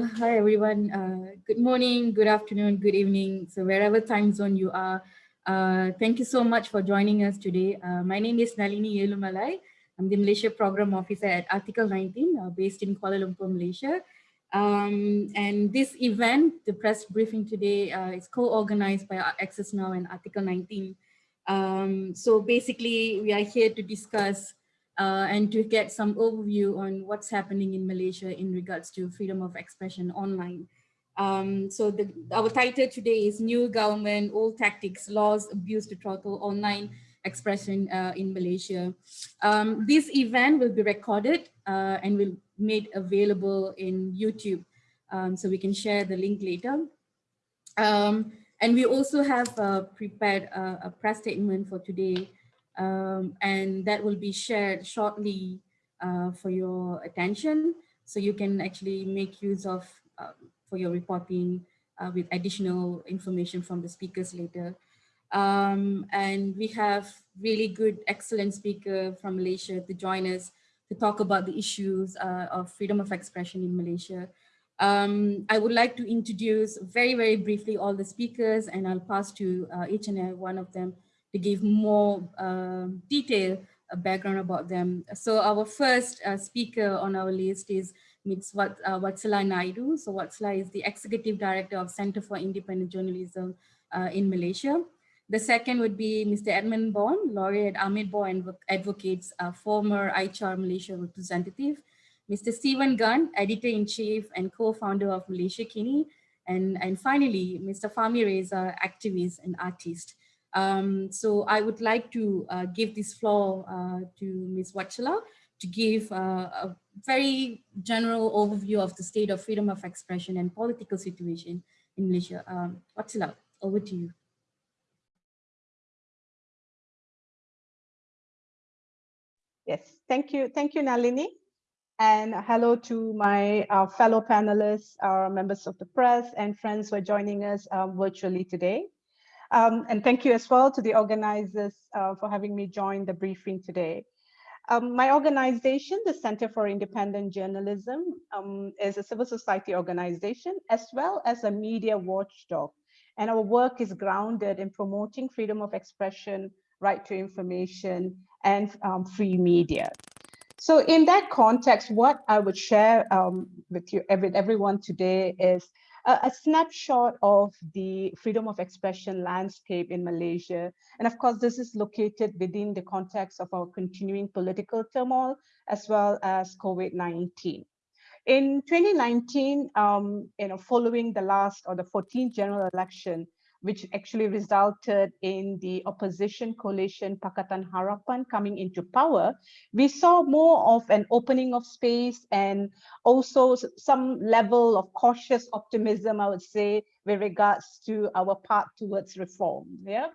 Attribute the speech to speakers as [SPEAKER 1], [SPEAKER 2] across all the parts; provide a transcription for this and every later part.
[SPEAKER 1] Uh, hi, everyone. Uh, good morning, good afternoon, good evening. So wherever time zone you are, uh, thank you so much for joining us today. Uh, my name is Nalini Elumalai. I'm the Malaysia Program Officer at Article 19, uh, based in Kuala Lumpur, Malaysia. Um, and this event, the press briefing today, uh, is co-organized by Access Now and Article 19. Um, so basically, we are here to discuss uh, and to get some overview on what's happening in Malaysia in regards to freedom of expression online. Um, so the, our title today is New Government, Old Tactics, Laws, Abuse to Throttle Online Expression uh, in Malaysia. Um, this event will be recorded uh, and will made available in YouTube. Um, so we can share the link later. Um, and we also have uh, prepared a, a, press statement for today um, and that will be shared shortly uh, for your attention. So you can actually make use of uh, for your reporting uh, with additional information from the speakers later. Um, and we have really good, excellent speaker from Malaysia to join us to talk about the issues uh, of freedom of expression in Malaysia. Um, I would like to introduce very, very briefly all the speakers and I'll pass to uh, each and every one of them to give more uh, detail uh, background about them. So our first uh, speaker on our list is Ms. Wat, uh, Wathshlah Naidu. So Wathshlah is the Executive Director of Center for Independent Journalism uh, in Malaysia. The second would be Mr. Edmund Bon, lawyer at AmerBON Advocates, a former AICHR Malaysia representative. Mr. Steven Gan, editor-in-chief and co-founder of Malaysiakini. And, and finally, Mr. Fahmi Reza, activist and artist. Um, so I would like to uh, give this floor uh, to Ms. Wathshlah to give uh, a very general overview of the state of freedom of expression and political situation in Malaysia. Um, Wathshlah, over to you.
[SPEAKER 2] Yes, thank you. Thank you, Nalini. And hello to my uh, fellow panelists, our members of the press and friends who are joining us um, virtually today. Um, and thank you as well to the organizers uh, for having me join the briefing today. Um, my organization, the Center for Independent Journalism, um, is a civil society organization as well as a media watchdog. And our work is grounded in promoting freedom of expression, right to information, and um, free media. So in that context, what I would share um, with you, with everyone today is a, a, snapshot of the freedom of expression landscape in Malaysia. And of course, this is located within the context of our continuing political turmoil, as well as COVID-19. In 2019, um, you know, following the last or the 14th general election, which actually resulted in the opposition coalition Pakatan Harapan coming into power, we saw more of an opening of space and also some level of cautious optimism, I would say, with regards to our path towards reform. Yeah,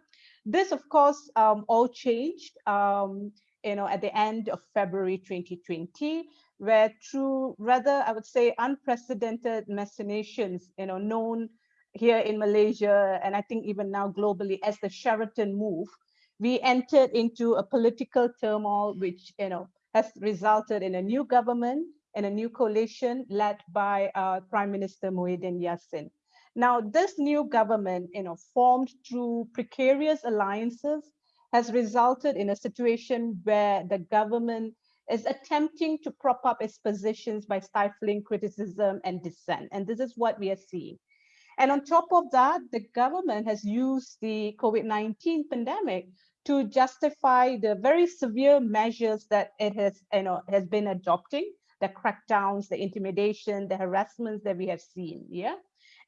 [SPEAKER 2] This, of course, um, all changed um, you know, at the end of February 2020, where through rather, I would say, unprecedented machinations, you know, known here in Malaysia, and I think even now globally, as the Sheraton move, we entered into a political turmoil, which you know has resulted in a new government and a new coalition led by uh, Prime Minister Muhyiddin Yassin. Now, this new government, you know, formed through precarious alliances, has resulted in a situation where the government is attempting to prop up its positions by stifling criticism and dissent. And this is what we are seeing. And on top of that, the government has used the COVID-19 pandemic to justify the very severe measures that it has, you know, has been adopting, the crackdowns, the intimidation, the harassments that we have seen, yeah?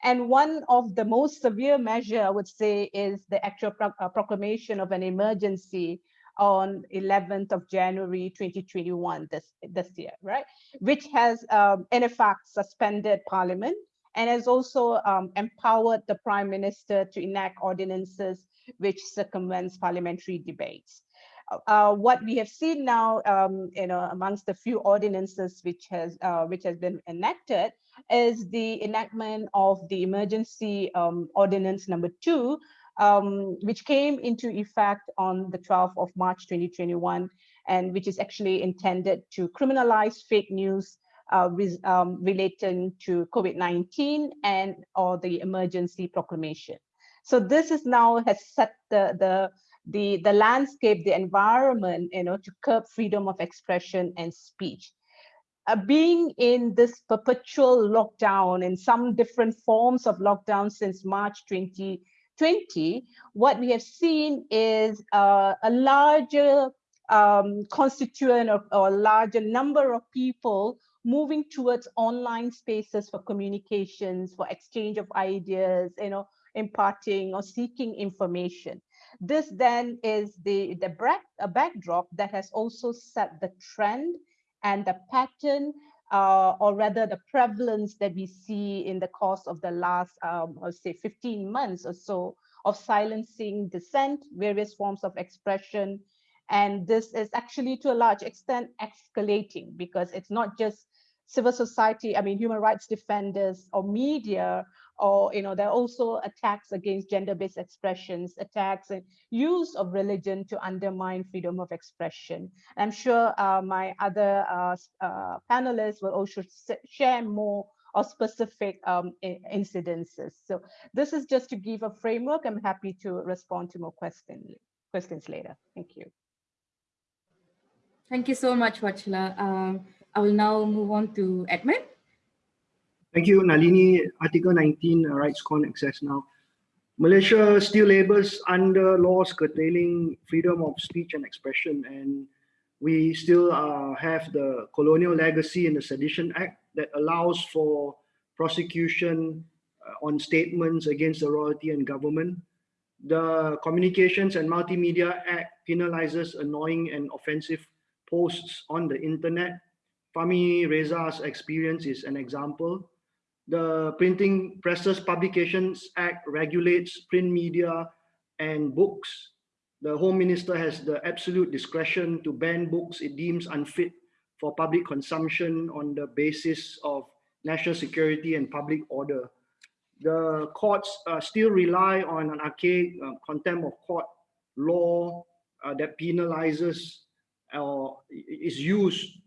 [SPEAKER 2] And one of the most severe measure, I would say, is the actual pro uh, proclamation of an emergency on 11th of January 2021 this, this year, right? Which has, um, in effect, suspended parliament and has also um, empowered the prime minister to enact ordinances which circumvents parliamentary debates. Uh, what we have seen now, um, you know, amongst the few ordinances which has uh, which has been enacted, is the enactment of the emergency um, ordinance number two, um, which came into effect on the 12th of March 2021, and which is actually intended to criminalize fake news uh, um, relating to COVID-19 and or the emergency proclamation. So this is now has set the, the, the, the landscape, the environment, you know, to curb freedom of expression and speech. Uh, being in this perpetual lockdown in some different forms of lockdown since March 2020, what we have seen is uh, a larger um, constituent or, or larger number of people moving towards online spaces for communications, for exchange of ideas, you know, imparting or seeking information. This then is the, the back, a backdrop that has also set the trend and the pattern uh, or rather the prevalence that we see in the course of the last, um, I'll say 15 months or so of silencing dissent, various forms of expression. And this is actually to a large extent escalating because it's not just civil society, I mean, human rights defenders or media, or, you know, there are also attacks against gender-based expressions, attacks and use of religion to undermine freedom of expression. I'm sure uh, my other uh, uh, panelists will also share more or specific um, incidences. So this is just to give a framework. I'm happy to respond to more questions questions later. Thank you.
[SPEAKER 1] Thank you so much, Wathshlah. Um, I will now move on to Edmund.
[SPEAKER 3] Thank you, Nalini. Article 19, uh, RightsCon access now. Malaysia still labors under laws curtailing freedom of speech and expression, and we still uh, have the colonial legacy in the Sedition Act that allows for prosecution uh, on statements against the royalty and government. The Communications and Multimedia Act penalizes annoying and offensive posts on the internet Fahmi Reza's experience is an example. The Printing Presses Publications Act regulates print media and books. The Home Minister has the absolute discretion to ban books it deems unfit for public consumption on the basis of national security and public order. The courts uh, still rely on an archaic uh, contempt of court law uh, that penalizes or is used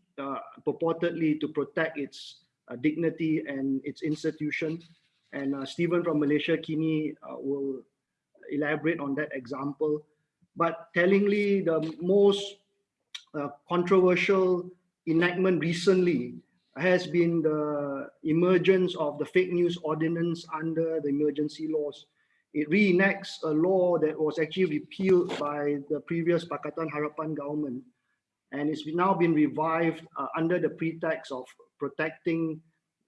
[SPEAKER 3] purportedly to protect its uh, dignity and its institution. And uh, Steven from Malaysiakini will elaborate on that example. But tellingly, the most controversial enactment recently has been the emergence of the fake news ordinance under the emergency laws. It reenacts a law that was actually repealed by the previous Pakatan Harapan government and it's now been revived uh, under the pretext of protecting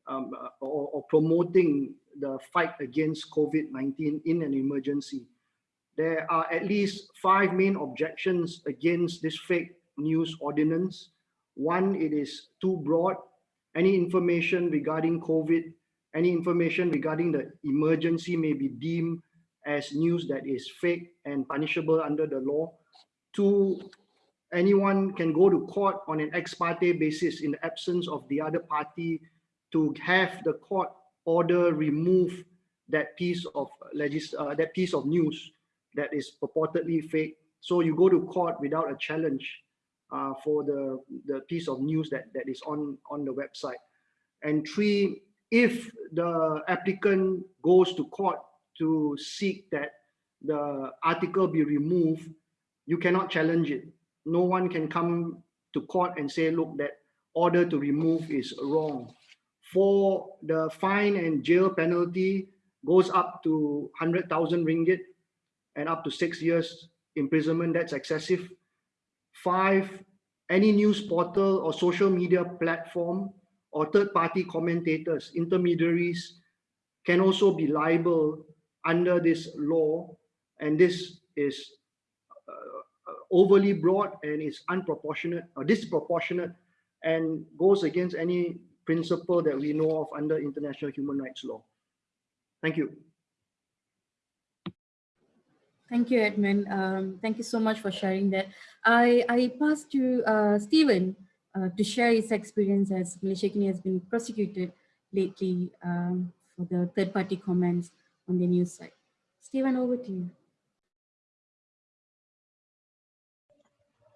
[SPEAKER 3] um, uh, or, or, promoting the fight against COVID-19 in an emergency. There are at least five main objections against this fake news ordinance. One, it is too broad. Any information regarding COVID, any information regarding the emergency may be deemed as news that is fake and punishable under the law. Two, anyone can go to court on an ex parte basis in the absence of the other party to have the court order remove that piece of legis uh, that piece of news that is purportedly fake. So you go to court without a challenge uh, for the, the piece of news that, that is on, on the website. And three, if the applicant goes to court to seek that the article be removed, you cannot challenge it no one can come to court and say, look, that order to remove is wrong. For the fine and jail penalty goes up to 100,000 ringgit and up to six years imprisonment, that's excessive. Five, any news portal or social media platform or third-party commentators, intermediaries, can also be liable under this law. And this is overly broad and is unproportionate or disproportionate and goes against any principle that we know of under international human rights law. Thank you.
[SPEAKER 1] Thank you, Edmund. Um, thank you so much for sharing that. I, I pass to uh, Steven uh, to share his experience as Malaysiakini has been prosecuted lately um, for the third-party comments on the news site. Steven, over to you.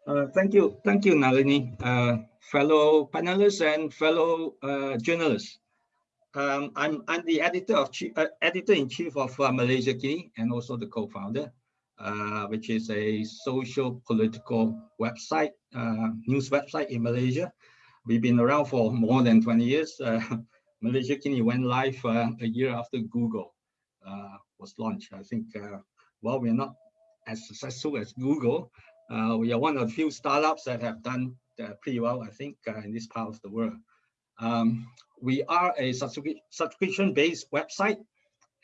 [SPEAKER 4] Uh, thank you, thank you, Nalini, uh, fellow panelists and fellow uh, journalists. Um, I'm I'm the editor of uh, editor in chief of uh, Malaysiakini and also the co-founder, which is a social political website, news website in Malaysia. We've been around for more than 20 years. Malaysiakini went live a year after Google was launched. I think, while we're not as successful as Google, uh, we are one of the few startups that have done uh, pretty well, I think, uh, in this part of the world. Um, we are a subscription-based website,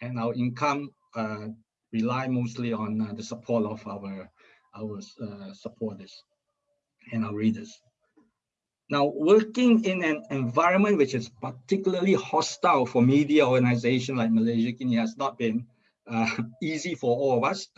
[SPEAKER 4] and our income uh, rely mostly on uh, the support of our our uh, supporters and our readers. Now, working in an environment which is particularly hostile for media organizations like Malaysiakini has not been easy for all of us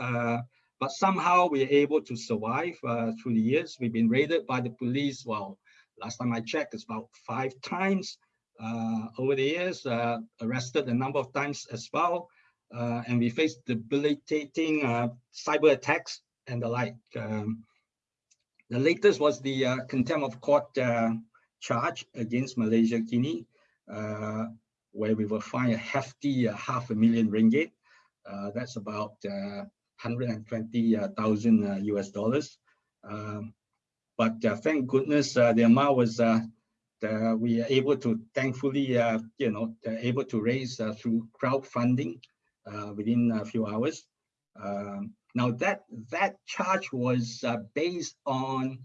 [SPEAKER 4] but somehow we're able to survive uh, through the years. We've been raided by the police. Well, last time I checked, it's about five times uh, over the years, uh, arrested a number of times as well. Uh, and we faced debilitating uh, cyber attacks and the like. Um, the latest was the uh, contempt of court charge against Malaysiakini, where we were fined a hefty half a million ringgit. that's about 120,000 US dollars. Um, but uh, thank goodness uh, the amount was uh, we are able to thankfully you know able to raise through crowdfunding within a few hours. Um, now that that charge was based on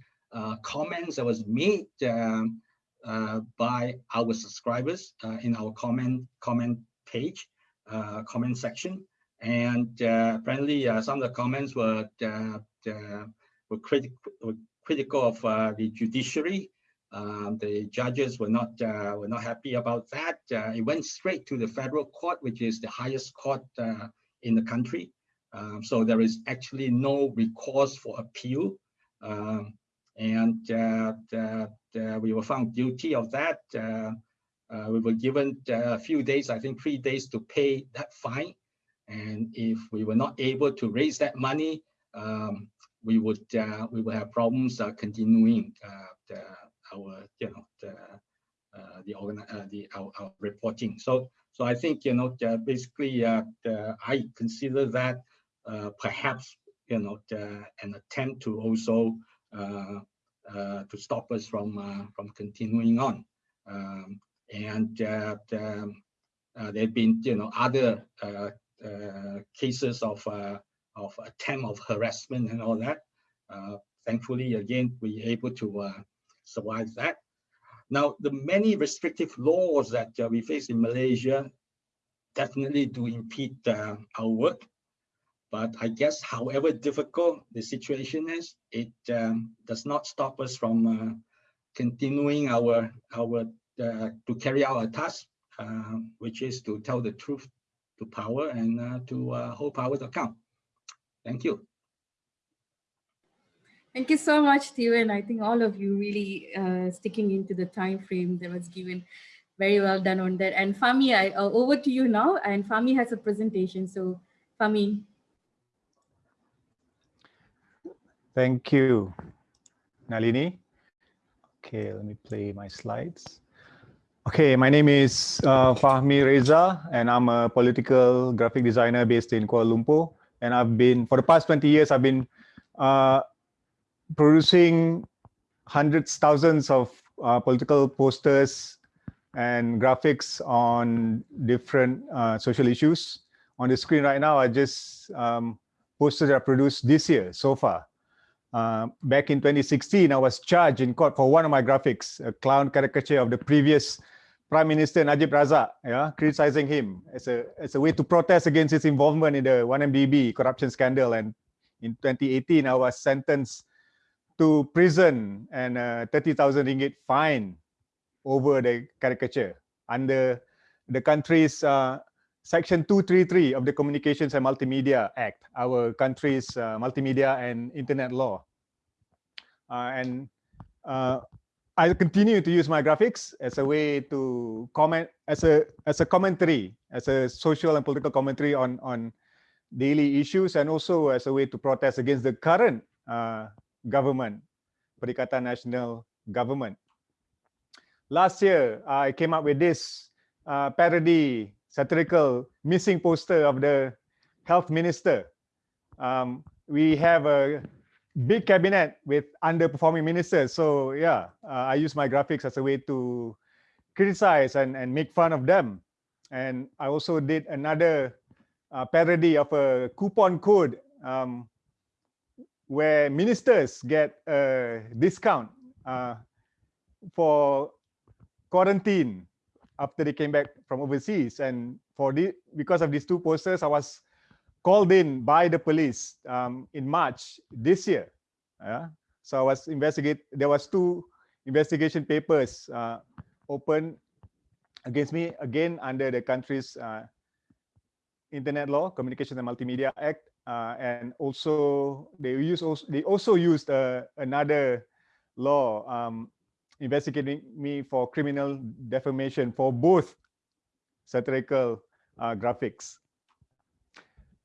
[SPEAKER 4] comments that was made um, uh, by our subscribers uh, in our comment comment page, uh, comment section. And uh, apparently, uh, some of the comments were uh, were, criti were, critical of the judiciary. Um, the judges were not were not happy about that. it went straight to the federal court, which is the highest court in the country. Um, so there is actually no recourse for appeal. Um, and uh, the, the, we were found guilty of that. Uh, uh, we were given a few days, I think three days to pay that fine. And if we were not able to raise that money, um, we would uh, we would have problems uh, continuing uh, the, our you know the uh, the organ uh, the our, our, reporting. So so I think you know basically the, I consider that perhaps you know the, an attempt to also to stop us from from continuing on. Um, and uh, the, uh, there have been, you know, other uh, uh, cases of uh, of attempt of harassment and all that. Uh, thankfully, again, we able to survive that. Now, the many restrictive laws that we face in Malaysia definitely do impede our work. But I guess however difficult the situation is, it um, does not stop us from uh, continuing our, our uh, to carry out our task, uh, which is to tell the truth to power and uh, to uh, hold power account. Thank you.
[SPEAKER 1] Thank you so much, Steven. I think all of you really uh, sticking into the time frame that was given. Very well done on that. And Fahmi, I, uh, over to you now. And Fahmi has a presentation. So Fahmi.
[SPEAKER 5] Thank you, Nalini. Okay, let me play my slides. Okay, my name is uh, Fahmi Reza, and I'm a political graphic designer based in Kuala Lumpur. And I've been, for the past 20 years, I've been uh, producing hundreds, thousands of uh, political posters and graphics on different uh, social issues. On the screen right now, I just um, posters that I produced this year so far. Uh, back in 2016, I was charged in court for one of my graphics, a clown caricature of the previous Prime Minister Najib Razak, yeah, criticizing him as a as a way to protest against his involvement in the 1MDB corruption scandal. And in 2018, I was sentenced to prison and a 30,000 ringgit fine over the caricature under the country's uh, Section 233 of the Communications and Multimedia Act, our country's uh, multimedia and internet law. Uh, and uh, I continue to use my graphics as a way to comment, as a as a commentary, as a social and political commentary on on daily issues, and also as a way to protest against the current uh, government Perikatan Nasional Government. Last year, I came up with this uh, parody satirical missing poster of the health minister. Um, we have a big cabinet with underperforming ministers. So yeah, uh, I use my graphics as a way to criticize and, and make fun of them. And I also did another uh, parody of a coupon code um, where ministers get a discount uh, for quarantine after they came back from overseas. And for the, because of these two posters, I was called in by the police um, in March this year. Yeah. So I was investigate. There was two investigation papers uh, open against me again under the country's uh, internet law, Communications and Multimedia Act, uh, and also they use also they also used uh, another law um, investigating me for criminal defamation for both satirical uh, graphics.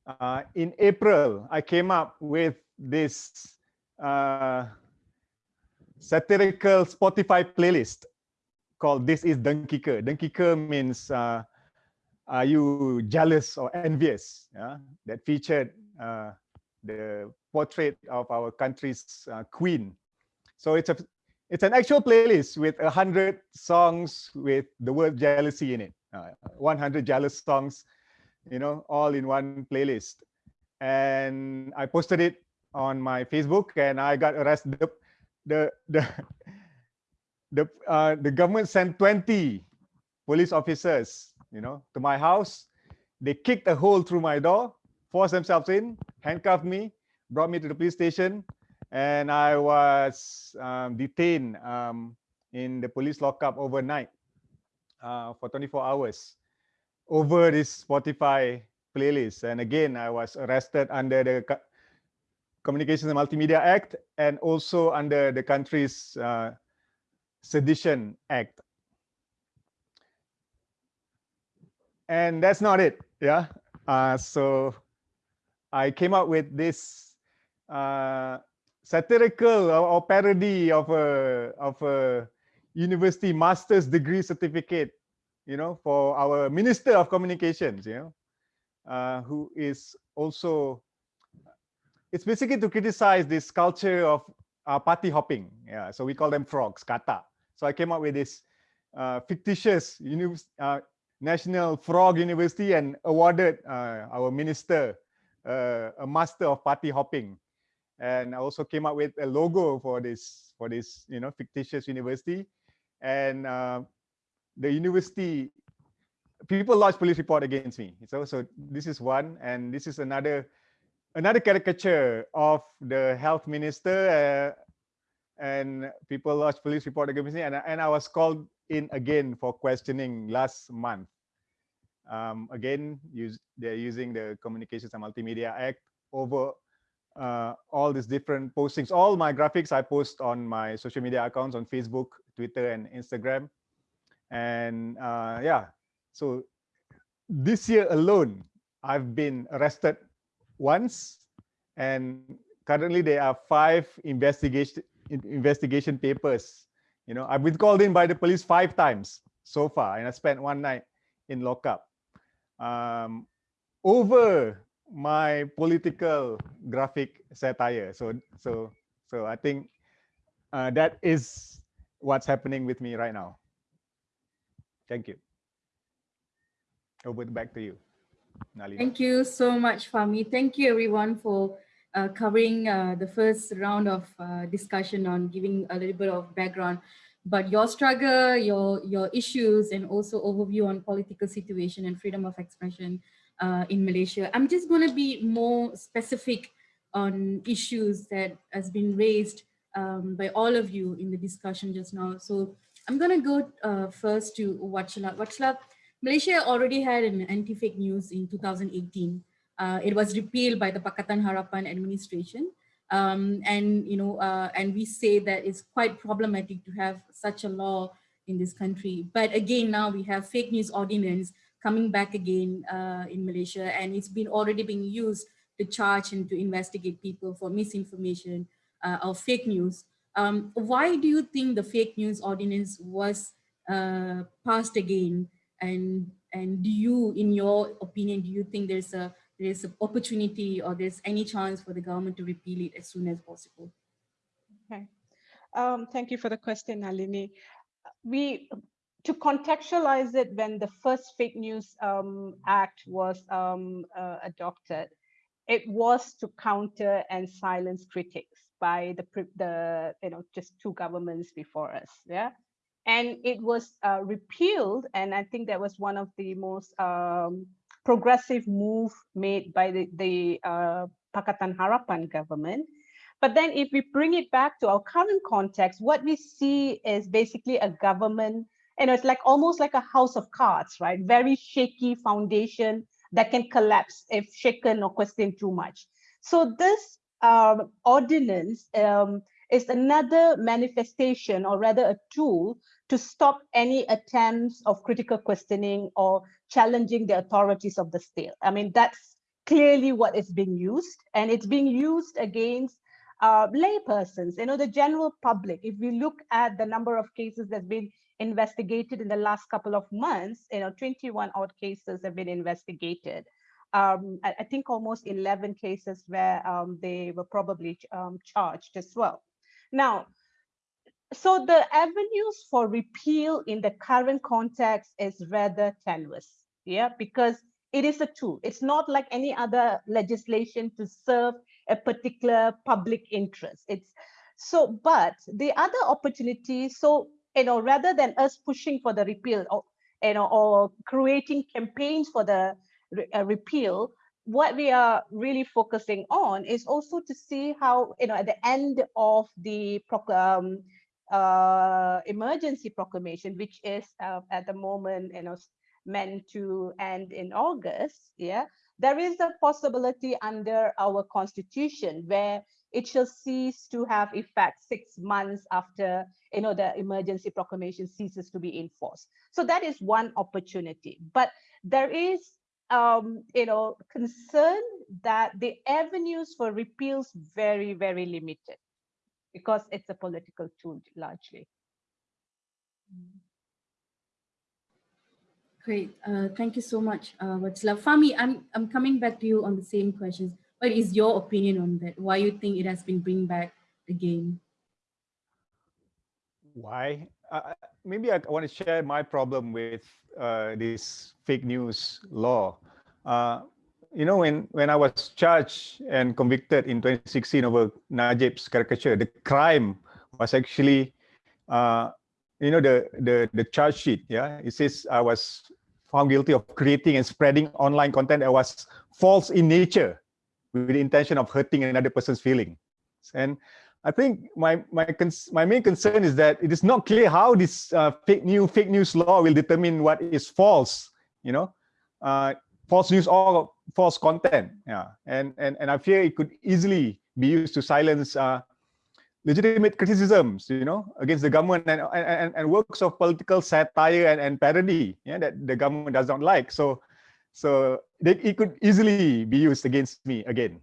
[SPEAKER 5] Uh, in April, I came up with this uh, satirical Spotify playlist called This is Dengki Ke. Dengkike means uh, are you jealous or envious? Yeah? That featured uh, the portrait of our country's uh, queen. So it's a it's an actual playlist with a hundred songs with the word jealousy in it. Uh, 100 jealous songs, you know, all in one playlist. And I posted it on my Facebook, and I got arrested. The the the the, uh, the government sent 20 police officers, you know, to my house. They kicked a hole through my door, forced themselves in, handcuffed me, brought me to the police station, and I was um, detained um, in the police lockup overnight uh, for 24 hours over this Spotify playlist. And again, I was arrested under the Communications and Multimedia Act and also under the country's uh, Sedition Act. And that's not it. Yeah. Uh, so I came up with this uh, satirical or, or parody of a of a university master's degree certificate, you know, for our Minister of Communications, you know, uh, who is also, it's basically to criticize this culture of uh, party hopping. Yeah, so we call them frogs, katak. So I came up with this uh, fictitious uh, National Frog University and awarded uh, our minister uh, a master of party hopping and I also came up with a logo for this for this you know fictitious university, and the university people lodged police report against me. So so this is one, and this is another another caricature of the health minister, uh, and people lodged police report against me, and and I was called in again for questioning last month. Um, again, use they're using the Communications and Multimedia Act over uh, all these different postings. All my graphics I post on my social media accounts on Facebook, Twitter, and Instagram. And uh, yeah, so this year alone, I've been arrested once, and currently there are five investigation investigation papers. You know, I've been called in by the police five times so far, and I spent one night in lockup. Um, over my political graphic satire. So so so I think uh, that is what's happening with me right now. Thank you. Over back to you,
[SPEAKER 1] Nalini. Thank you so much, Fahmi. Thank you everyone for uh, covering uh, the first round of uh, discussion on giving a little bit of background but your struggle, your, your issues, and also overview on political situation and freedom of expression uh, in Malaysia. I'm just going to be more specific on issues that has been raised um, by all of you in the discussion just now. So I'm going to go uh, first to Wathshlah. Wathshlah, Malaysia already had an anti-fake news in 2018. Uh, it was repealed by the Pakatan Harapan administration. Um, and, you know, uh, and we say that it's quite problematic to have such a law in this country. But again, now we have fake news ordinance coming back again uh, in Malaysia, and it's been already being used to charge and to investigate people for misinformation uh, or fake news. Um, why do you think the fake news ordinance was uh, passed again? And and do you, in your opinion, do you think there's a there's an opportunity or there's any chance for the government to repeal it as soon as possible?
[SPEAKER 2] Okay. Um, thank you for the question, Nalini. We to contextualize it, when the first fake news um, act was um, uh, adopted, it was to counter and silence critics by the the you know just two governments before us. Yeah, and it was uh, repealed, and I think that was one of the most um, progressive move made by the the uh, Pakatan Harapan government. But then if we bring it back to our current context, what we see is basically a government know, it's like almost like a house of cards, right? Very shaky foundation that can collapse if shaken or questioned too much. So this um, ordinance um, is another manifestation or rather a tool to stop any attempts of critical questioning or challenging the authorities of the state. I mean, that's clearly what is being used and it's being used against uh, laypersons, you know, the general public. If we look at the number of cases that's been investigated in the last couple of months, you know, 21 odd cases have been investigated. Um, I, I, think almost 11 cases where um, they were probably um, charged as well. Now, so the avenues for repeal in the current context is rather tenuous, yeah, because it is a tool. It's not like any other legislation to serve a particular public interest. It's so, but the other opportunity, so you know, rather than us pushing for the repeal or, you know, or creating campaigns for the uh, repeal, what we are really focusing on is also to see how, you know, at the end of the um, uh, emergency proclamation, which is uh, at the moment, you know, meant to end in August, yeah, there is a possibility under our constitution where it shall cease to have effect six months after you know the emergency proclamation ceases to be enforced so that is one opportunity. But there is um you know concern that the avenues for repeals very very limited because it's a political tool largely
[SPEAKER 1] Great, uh, thank you so much, uh, Wathshlah. Fahmi, I'm, I'm coming back to you on the same questions. What is your opinion on that? Why you think it has been bring back again?
[SPEAKER 5] Why? Uh, maybe I want to share my problem with uh, this fake news law. Uh, you know, when, when I was charged and convicted in 2016 over Najib's caricature, the crime was actually, uh, you know, the, the, the charge sheet, yeah? It says I was found guilty of creating and spreading online content that was false in nature with the intention of hurting another person's feelings. And I think my my my main concern is that it is not clear how this uh, fake new fake news law will determine what is false. You know, uh, false news or false content. Yeah, and and and I fear it could easily be used to silence uh, legitimate criticisms. You know, against the government and and and works of political satire and and parody. Yeah, that the government does not like. So so it could easily be used against me again.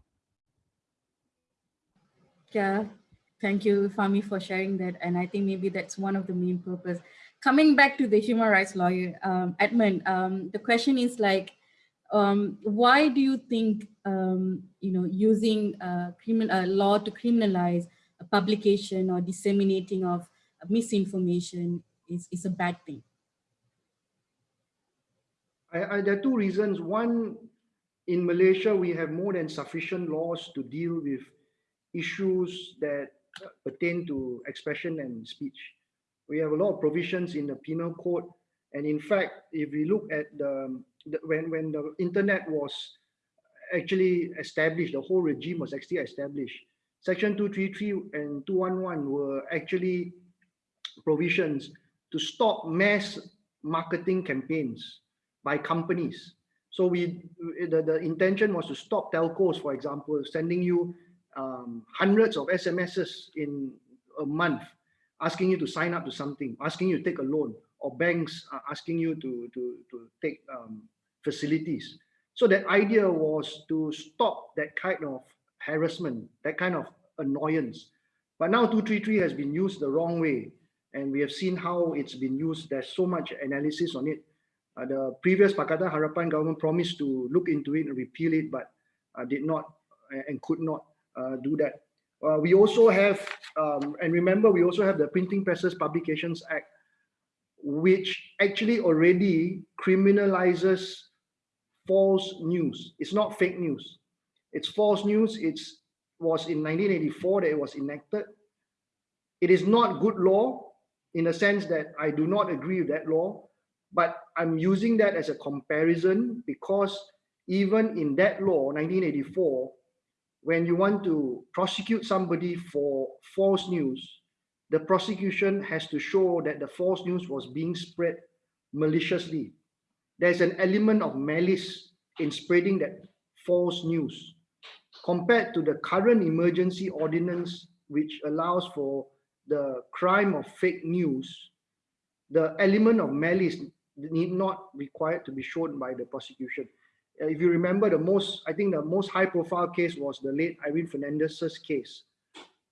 [SPEAKER 1] Yeah, thank you, Fahmi, for sharing that. And I think maybe that's one of the main purpose. Coming back to the human rights lawyer, um, Edmund, um, the question is like, um, why do you think, um, you know, using a criminal a law to criminalize a publication or disseminating of misinformation is, is a bad thing?
[SPEAKER 3] I, I, there are two reasons. One, in Malaysia, we have more than sufficient laws to deal with issues that pertain to expression and speech. We have a lot of provisions in the penal code. And in fact, if we look at the, the when, when the internet was actually established, the whole regime was actually established. Section 233 and 211 were actually provisions to stop mass marketing campaigns by companies. So we the, the intention was to stop telcos, for example, sending you um, hundreds of SMSs in a month, asking you to sign up to something, asking you to take a loan, or banks asking you to, to, to take um, facilities. So that idea was to stop that kind of harassment, that kind of annoyance But now 233 has been used the wrong way. And we have seen how it's been used. There's so much analysis on it. Uh, the previous Pakatan Harapan government promised to look into it and repeal it, but uh, did not and could not uh, do that. Uh, we also have, um, and remember, we also have the Printing Presses Publications Act, which actually already criminalizes false news. It's not fake news. It's false news. It's was in 1984 that it was enacted. It is not good law in the sense that I do not agree with that law, but I'm using that as a comparison because even in that law, 1984, when you want to prosecute somebody for false news, the prosecution has to show that the false news was being spread maliciously. There's an element of malice in spreading that false news compared to the current emergency ordinance, which allows for the crime of fake news, the element of malice need not required to be shown by the prosecution. If you remember the most, I think the most high profile case was the late Irene Fernandez's case,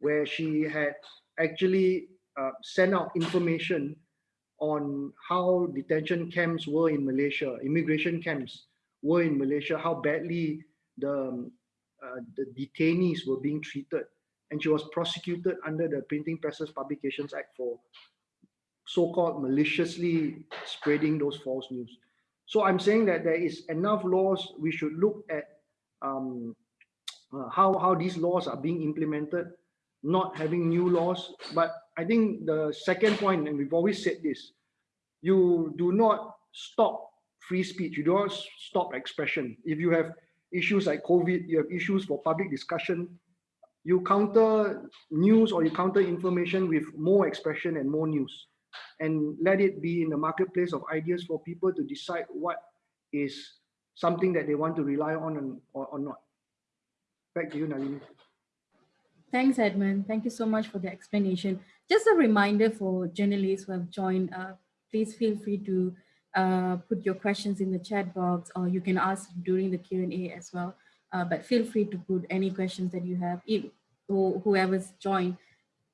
[SPEAKER 3] where she had actually uh, sent out information on how detention camps were in Malaysia, immigration camps were in Malaysia, how badly the, um, uh, the detainees were being treated. And she was prosecuted under the Printing Presses Publications Act for so-called maliciously spreading those false news. So I'm saying that there is enough laws. We should look at um, uh, how, how these laws are being implemented, not having new laws. But I think the second point, and we've always said this, you do not stop free speech. You do not stop expression. If you have issues like COVID, you have issues for public discussion, you counter news or you counter information with more expression and more news and let it be in the marketplace of ideas for people to decide what is something that they want to rely on and, or, or not. Back to you, Nalini.
[SPEAKER 1] Thanks, Edmund. Thank you so much for the explanation. Just a reminder for journalists who have joined, uh, please feel free to uh, put your questions in the chat box or you can ask during the Q&A as well. Uh, but feel free to put any questions that you have, whoever's joined,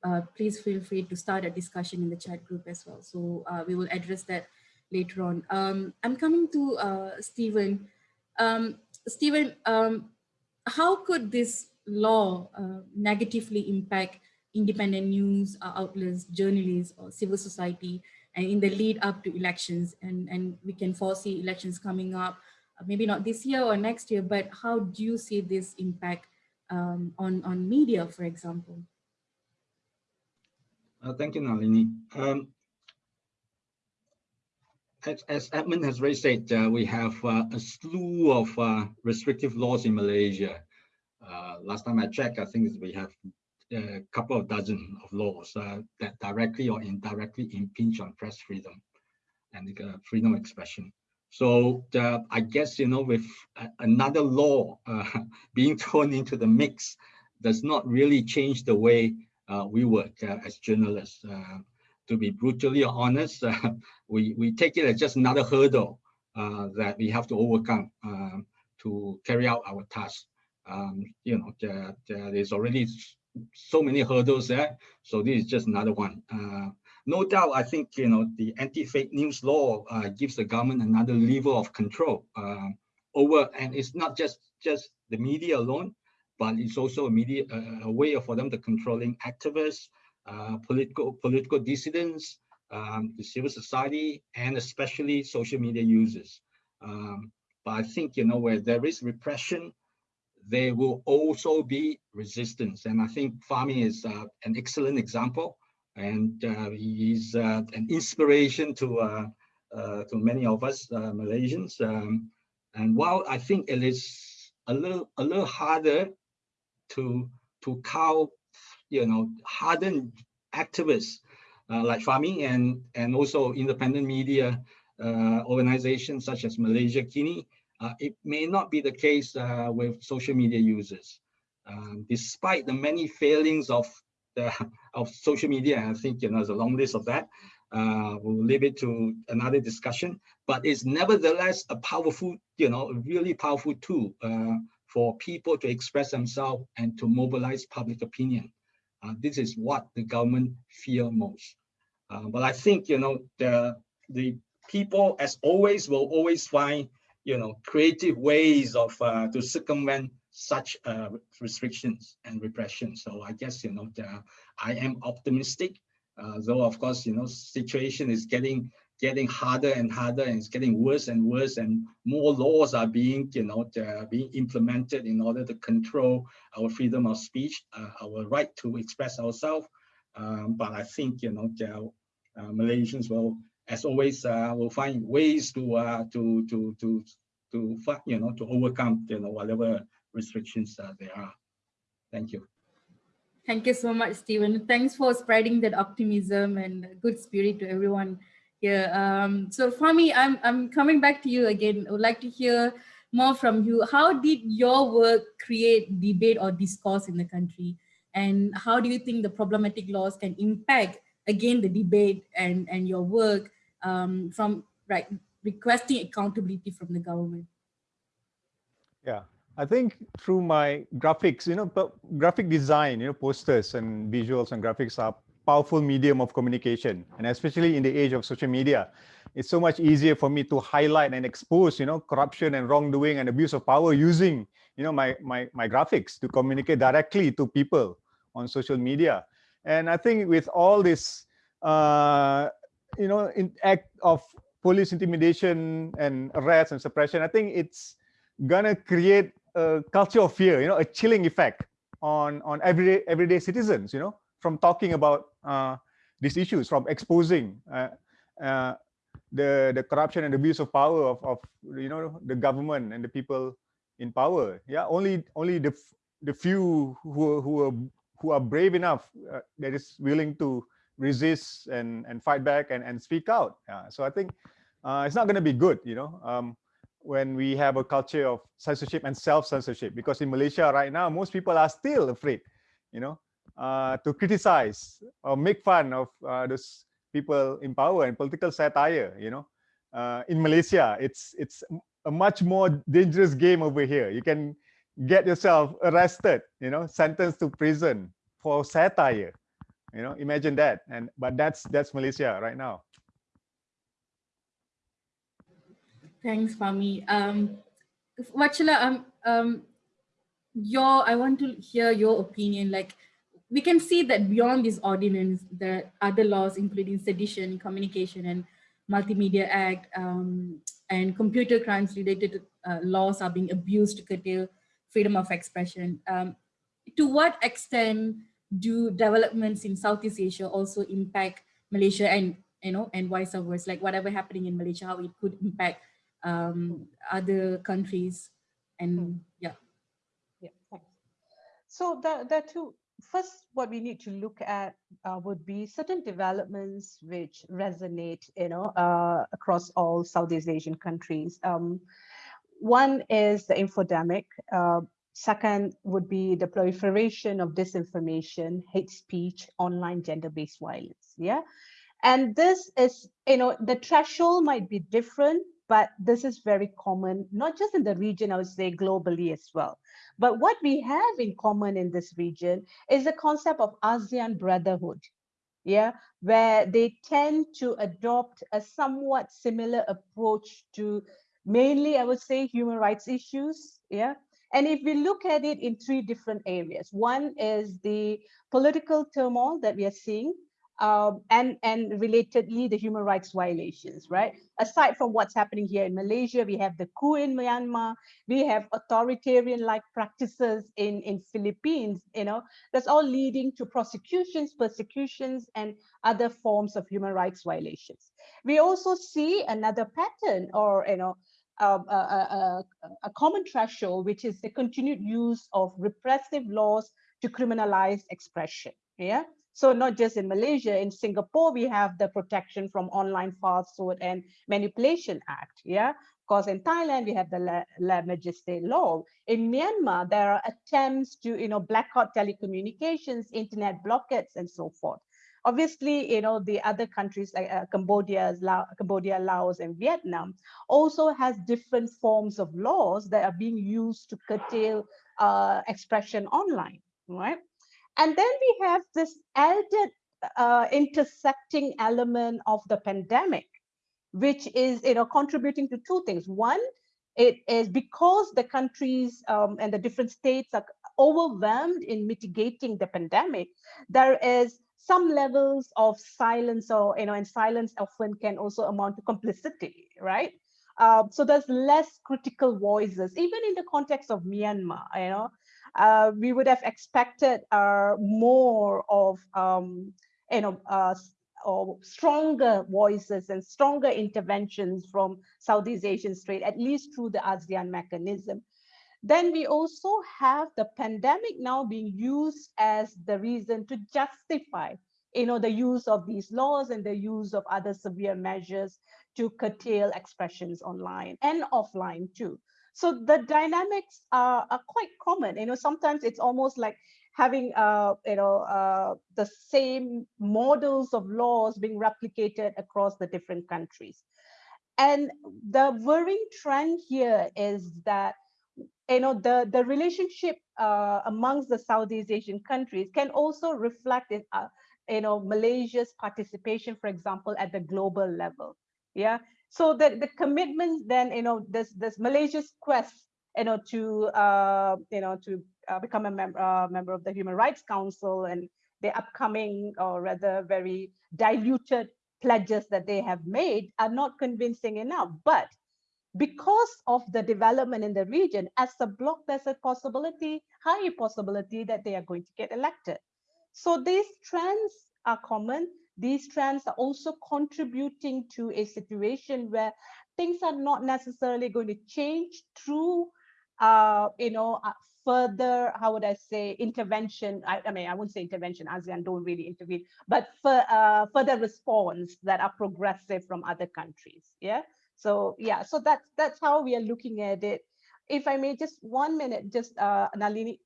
[SPEAKER 1] uh, please feel free to start a discussion in the chat group as well. So uh, we will address that later on. Um, I'm coming to uh, Steven. Um, Steven, um, how could this law uh, negatively impact independent news uh, outlets, journalists, or civil society, and in the lead up to elections? And, and we can foresee elections coming up, maybe not this year or next year, but how do you see this impact um, on, on media, for example?
[SPEAKER 4] Uh, thank you, Nalini. Um, as, as, Edmund has already said, uh, we have uh, a slew of uh, restrictive laws in Malaysia. Uh, last time I checked, I think we have a couple of dozen of laws uh, that directly or indirectly impinge on press freedom and freedom of expression. So I guess, you know, with another law being thrown into the mix does not really change the way uh, we work uh, as journalists. Uh, to be brutally honest, we, we take it as just another hurdle that we have to overcome um, to carry out our task. Um, you know, there, there's already so many hurdles there. So this is just another one. Uh, no doubt, I think, you know, the anti-fake news law uh, gives the government another level of control uh, over, and it's not just, just the media alone, but it's also a media a way for them to controlling activists, uh, political political dissidents, um, the civil society, and especially social media users. Um, but I think you know where there is repression, there will also be resistance, and I think Fahmi is uh, an excellent example, and uh, he's uh, an inspiration to uh, uh, to many of us Malaysians. Um, and while I think it is a little a little harder to to cow, you know, hardened activists uh, like Fahmi and and also independent media uh, organizations such as Malaysiakini. Uh, it may not be the case uh, with social media users, um, despite the many failings of the of social media. I think you know there's a long list of that. Uh, we'll leave it to another discussion, but it's nevertheless a powerful, you know, really powerful tool uh, for people to express themselves and to mobilize public opinion. Uh, this is what the government fear most. Uh, but I think, you know, the, the people, as always, will always find, you know, creative ways of uh, to circumvent such uh, restrictions and repression. So I guess, you know, the, I am optimistic, uh, though of course, you know, situation is getting getting harder and harder and it's getting worse and worse and more laws are being you know being implemented in order to control our freedom of speech uh, our right to express ourselves. Um, but i think you know uh, malaysians will as always uh, will find ways to uh, to to to to you know to overcome you know whatever restrictions uh, there are. Thank you.
[SPEAKER 1] Thank you so much, Steven. Thanks for spreading that optimism and good spirit to everyone yeah. Um, so Fahmi, I'm, I'm coming back to you again. I would like to hear more from you. How did your work create debate or discourse in the country? And how do you think the problematic laws can impact, again, the debate and, and your work um, from right requesting accountability from the government?
[SPEAKER 5] Yeah, I think through my graphics, you know, graphic design, you know, posters and visuals and graphics are powerful medium of communication. And especially in the age of social media it's so much easier for me to highlight and expose you know corruption and wrongdoing and abuse of power using you know my my my graphics to communicate directly to people on social media. And i think with all this uh you know in act of police intimidation and arrest and suppression i think it's gonna create a culture of fear you know a chilling effect on on everyday everyday citizens you know from talking about uh, these issues, from exposing uh, uh, the the corruption and abuse of power of, of you know the government and the people in power. Yeah, only only the the few who who are who are brave enough uh, that is willing to resist and and fight back and and speak out. Yeah, so I think uh, it's not going to be good. You know. Um, when we have a culture of censorship and self-censorship because in malaysia right now most people are still afraid you know uh, to criticize or make fun of uh, those people in power and political satire you know. Uh, in malaysia it's it's a much more dangerous game over here. You can get yourself arrested you know sentenced to prison for satire you know. Imagine that and but that's that's malaysia right now.
[SPEAKER 1] Thanks Fahmi. um um um your i want to hear your opinion like we can see that beyond this ordinance, the other laws, including sedition, communication, and multimedia act, um, and computer crimes related uh, laws are being abused to curtail freedom of expression. Um, to what extent do developments in Southeast Asia also impact Malaysia and you know and vice versa, like whatever happening in Malaysia, how it could impact um, other countries, and hmm. yeah.
[SPEAKER 2] Yeah, thanks. So there, there are two first, what we need to look at uh, would be certain developments which resonate, you know, uh, across all Southeast Asian countries. Um, one is the infodemic. Uh, second would be the proliferation of disinformation, hate speech, online gender-based violence. Yeah, and this is, you know, the threshold might be different but this is very common, not just in the region, I would say globally as well. But what we have in common in this region is the concept of ASEAN brotherhood, yeah, where they tend to adopt a somewhat similar approach to mainly, I would say, human rights issues, yeah. And if we look at it in three different areas, one is the political turmoil that we are seeing, um, and and relatedly the human rights violations, right? Aside from what's happening here in Malaysia, we have the coup in Myanmar, we have authoritarian-like practices in in Philippines. You know, that's all leading to prosecutions, persecutions, and other forms of human rights violations. We also see another pattern, or you know. Um, a, a, a common threshold, which is the continued use of repressive laws to criminalize expression. Yeah, so not just in Malaysia, in Singapore, we have the Protection from Online Falsehood and Manipulation Act. Yeah, because in Thailand, we have the La, lèse-majesté law. In Myanmar, there are attempts to, you know, black blackout telecommunications, internet blockades, and so forth. Obviously, you know, the other countries like uh, Cambodia, La Cambodia, Laos, and Vietnam also has different forms of laws that are being used to curtail uh, expression online, right? And then we have this added uh, intersecting element of the pandemic, which is you know contributing to two things. One, it is because the countries um, and the different states are overwhelmed in mitigating the pandemic, there is some levels of silence or, you know, and silence often can also amount to complicity, right? Uh, so there's less critical voices, even in the context of Myanmar, you know, uh, we would have expected uh, more of, um, you know, uh, or stronger voices and stronger interventions from Southeast Asian state, at least through the ASEAN mechanism. Then we also have the pandemic now being used as the reason to justify you know, the use of these laws and the use of other severe measures to curtail expressions online and offline too. So the dynamics are, are quite common. You know, sometimes it's almost like having, uh, you know, uh, the same models of laws being replicated across the different countries. And the worrying trend here is that you know the the relationship uh, amongst the Southeast Asian countries can also reflect in, uh, you know Malaysia's participation, for example, at the global level. Yeah. So the the commitment then you know this this Malaysia's quest you know to uh, you know to uh, become a member uh, member of the Human Rights Council and the upcoming or rather very diluted pledges that they have made are not convincing enough. But because of the development in the region, as a bloc, there's a possibility, high possibility that they are going to get elected. So these trends are common. These trends are also contributing to a situation where things are not necessarily going to change through, uh, you know, uh, further, how would I say, intervention. I, I, mean, I wouldn't say intervention, ASEAN don't really intervene, but for uh, further response that are progressive from other countries. Yeah. So yeah, so that's that's how we are looking at it. If I may, just one minute, just uh, Nalini.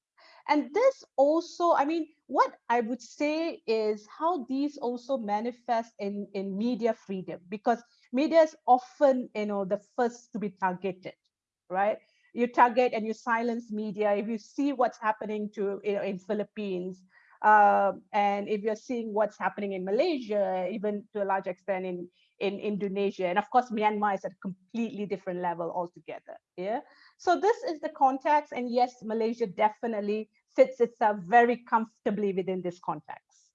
[SPEAKER 2] And this also, I mean, what I would say is how these also manifest in, in media freedom, because media is often, you know, the first to be targeted, right? You target and you silence media. If you see what's happening to you know, in Philippines, uh, and if you're seeing what's happening in Malaysia, even to a large extent in in Indonesia. And of course, Myanmar is at a completely different level altogether. Yeah. So this is the context. And yes, Malaysia definitely fits itself very comfortably within this context.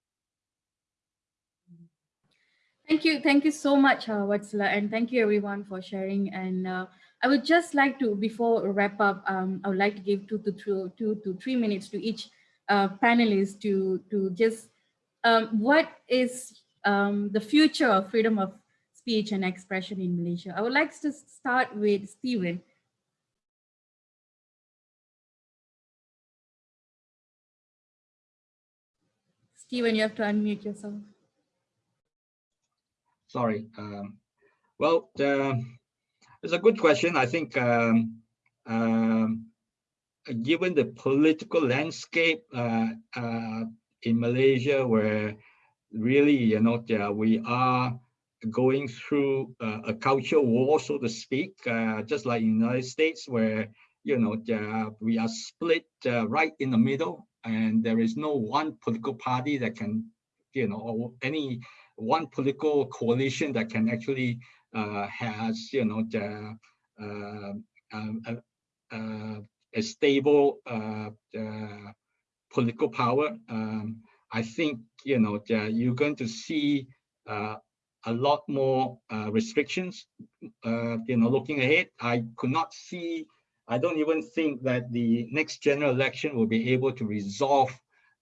[SPEAKER 1] Thank you. Thank you so much, uh, and thank you everyone for sharing. And uh, I would just like to, before wrap up, um, I would like to give two to three, two to three minutes to each uh, panelist to, to just, um, what is um, the future of freedom of speech and expression in Malaysia. I would like to start with Steven. Steven, you have to unmute yourself.
[SPEAKER 4] Sorry. Um, well, uh, it's a good question. I think um, um, given the political landscape uh, uh, in Malaysia, where really, you know, we are going through uh, a culture war, so to speak, uh, just like in the United States, where you know we are split uh, right in the middle, and there is no one political party that can, you know, or any one political coalition that can actually uh, has, you know, the, uh, um, a stable political power. Um, I think you know you're going to see uh, a lot more uh, restrictions. Uh, you know, looking ahead, I could not see. I don't even think that the next general election will be able to resolve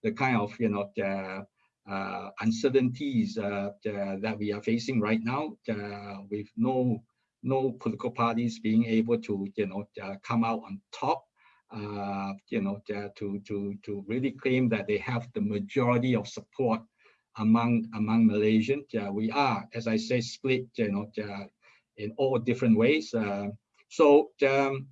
[SPEAKER 4] the kind of you know the, uh, uncertainties uh, that we are facing right now, uh, with no no political parties being able to you know come out on top. Uh, you know, to to to really claim that they have the majority of support among among Malaysians. We are, as I say, split, you know, in all different ways. Uh, so, um,